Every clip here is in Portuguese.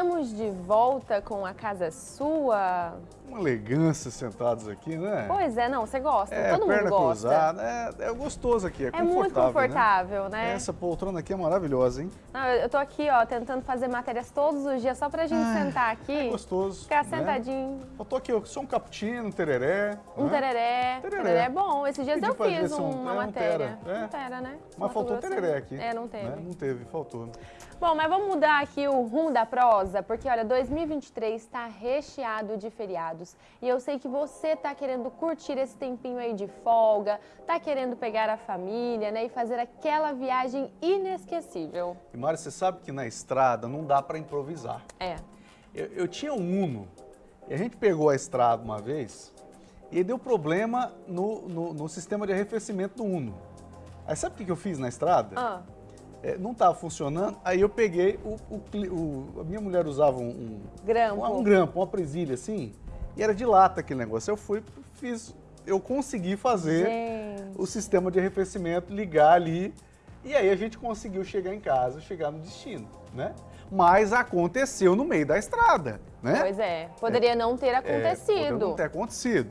estamos de volta com a casa sua. Uma elegância sentados aqui, né? Pois é, não, você gosta, é, todo mundo perna gosta. cruzada, é, é gostoso aqui, é, É confortável, muito confortável, né? né? Essa poltrona aqui é maravilhosa, hein? Não, eu eu tô aqui, ó, tentando fazer matérias todos os dias só pra gente Ah, sentar aqui. É gostoso. Ficar né? sentadinho. Eu tô aqui, ó, só um cappuccino, um tereré. Um né? tereré. Tereré. Tereré é bom. Esses dias Pedi eu fiz direção, uma é, um matéria. tera, é. Um tera, né? Mas Mato faltou Grosso. tereré aqui. É, não teve. né? Não teve, faltou. Bom, mas vamos mudar aqui o rumo da prosa, porque olha, 2023 está recheado de feriados. E eu sei que você está querendo curtir esse tempinho aí de folga, tá querendo pegar a família, né, e fazer aquela viagem inesquecível. E Mário, você sabe que na estrada não dá para improvisar. É. Eu, eu tinha um Uno e a gente pegou a estrada uma vez e deu problema no, no, no sistema de arrefecimento do Uno. Aí sabe o que que eu fiz na estrada? Ah, É, não estava funcionando, aí eu peguei, o, o o- a minha mulher usava um, um, grampo. um, um grampo, uma presilha assim, e era de lata aquele negócio. Eu fui, fiz, eu consegui fazer Gente. o sistema de arrefecimento, ligar ali, e aí a gente conseguiu chegar em casa, chegar no destino, né? Mas aconteceu no meio da estrada, né? Pois é, poderia não ter É, poderia acontecido. não ter acontecido,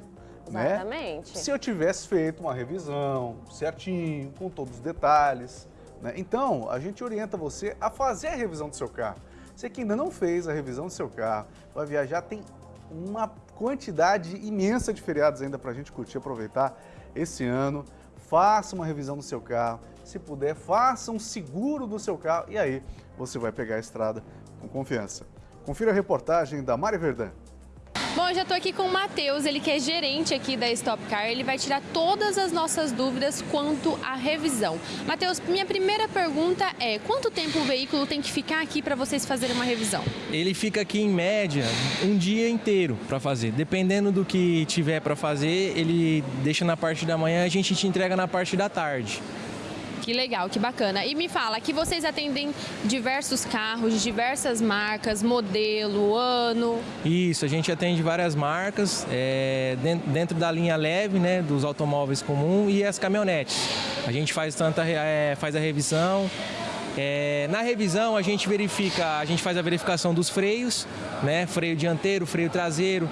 né? Exatamente. Se eu tivesse feito uma revisão certinho, com todos os detalhes. Né? Então, a gente orienta você a fazer a revisão do seu carro. Você que ainda não fez a revisão do seu carro, vai viajar, tem uma quantidade imensa de feriados ainda para a gente curtir aproveitar esse ano. Faça uma revisão do seu carro. Se puder, faça um seguro do seu carro e aí você vai pegar a estrada com confiança. Confira a reportagem da Mari Verdã. Bom, eu estou aqui com o Matheus, ele que é gerente aqui da Stop Car. Ele vai tirar todas as nossas dúvidas quanto à revisão. Matheus, minha primeira pergunta é: quanto tempo o veículo tem que ficar aqui para vocês fazerem uma revisão? Ele fica aqui em média um dia inteiro para fazer. Dependendo do que tiver para fazer, ele deixa na parte da manhã, a gente te entrega na parte da tarde. Que legal, que bacana. E me fala que vocês atendem diversos carros, diversas marcas, modelo, ano. Isso, a gente atende várias marcas é, den- dentro da linha leve, né, dos automóveis comum e as caminhonetes. A gente faz tanta é, faz a revisão. É, na revisão a gente verifica, a gente faz a verificação dos freios, né, freio dianteiro, freio traseiro,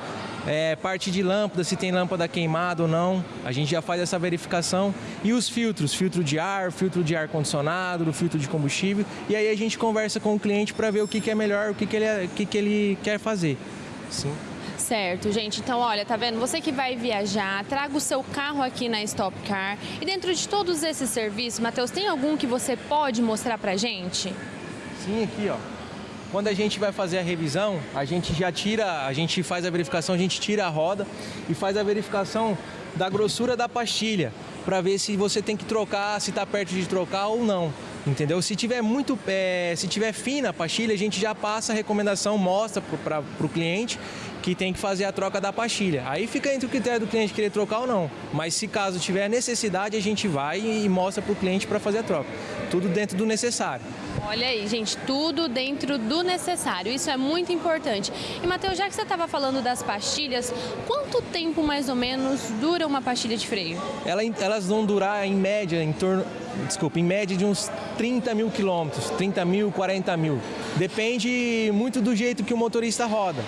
é, parte de lâmpada, se tem lâmpada queimada ou não. A gente já faz essa verificação e os filtros, filtro de ar, filtro de ar condicionado, filtro de combustível. E aí a gente conversa com o cliente para ver o que, que é melhor, o que, que, ele, o que, que ele quer fazer. Sim. Certo, gente. Então, olha, tá vendo? Você que vai viajar, traga o seu carro aqui na Stop Car. E dentro de todos esses serviços, Matheus, tem algum que você pode mostrar pra gente? Sim, aqui ó. Quando a gente vai fazer a revisão, a gente já tira, a gente faz a verificação, a gente tira a roda e faz a verificação da grossura da pastilha para ver se você tem que trocar, se está perto de trocar ou não. Entendeu? Se tiver muito, é, se tiver fina a pastilha, a gente já passa a recomendação, mostra para o cliente que tem que fazer a troca da pastilha. Aí fica entre o critério do cliente querer trocar ou não. Mas se caso tiver necessidade, a gente vai e mostra para o cliente para fazer a troca. Tudo dentro do necessário. Olha aí, gente, tudo dentro do necessário. Isso é muito importante. E, Matheus, já que você estava falando das pastilhas, quanto tempo mais ou menos dura uma pastilha de freio? Ela- elas vão durar em média, em torno, desculpa, em média de uns 30 mil quilômetros, 30 mil, 40 mil. Depende muito do jeito que o motorista roda,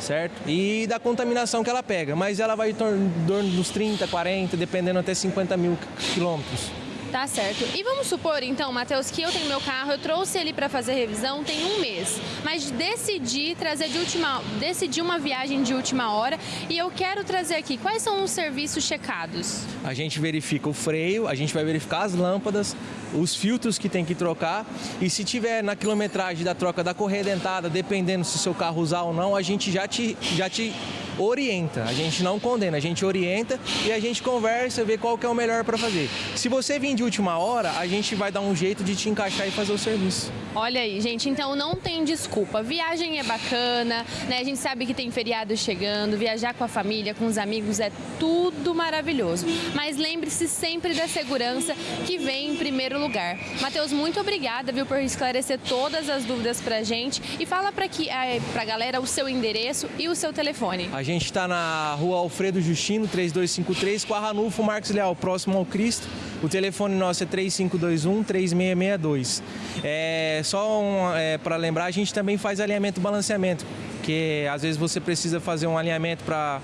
certo? E da contaminação que ela pega, mas ela vai em torno dos 30, 40, dependendo até 50 mil quilômetros. Tá certo. E vamos supor, então, Matheus, que eu tenho meu carro, eu trouxe ele para fazer revisão tem um mês, mas decidi trazer de última, decidi uma viagem de última hora e eu quero trazer aqui. Quais são os serviços checados? A gente verifica o freio, a gente vai verificar as lâmpadas, os filtros que tem que trocar e se tiver na quilometragem da troca da correia dentada, dependendo se seu carro usar ou não, a gente já te, já te orienta. A gente não condena, a gente orienta e a gente conversa, vê qual que é o melhor para fazer. Se você vir de última hora, a gente vai dar um jeito de te encaixar e fazer o serviço. Olha aí, gente, então não tem desculpa. Viagem é bacana, né? A gente sabe que tem feriado chegando, viajar com a família, com os amigos é tudo maravilhoso. Mas lembre-se sempre da segurança que vem em primeiro lugar. Matheus, muito obrigada, viu, por esclarecer todas as dúvidas pra gente e fala pra que eh, pra galera o seu endereço e o seu telefone. A gente está na rua Alfredo Justino, 3253, com a Ranulfo Marcos Leal, próximo ao Cristo. O telefone nosso é 3521-3662. É, só um, é, para lembrar, a gente também faz alinhamento e balanceamento, que às vezes você precisa fazer um alinhamento para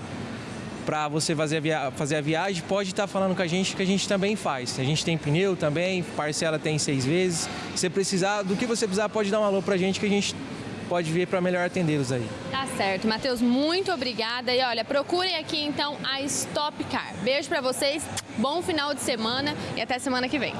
para você fazer a, fazer a viagem, pode estar falando com a gente que a gente também faz. A gente tem pneu também, parcela tem seis vezes. Se precisar, do que você precisar, pode dar um alô para a gente que a gente pode vir para melhor atendê-los aí. Tá certo, Matheus, muito obrigada. E olha, procurem aqui então a Stop Car. Beijo para vocês, bom final de semana e até semana que vem.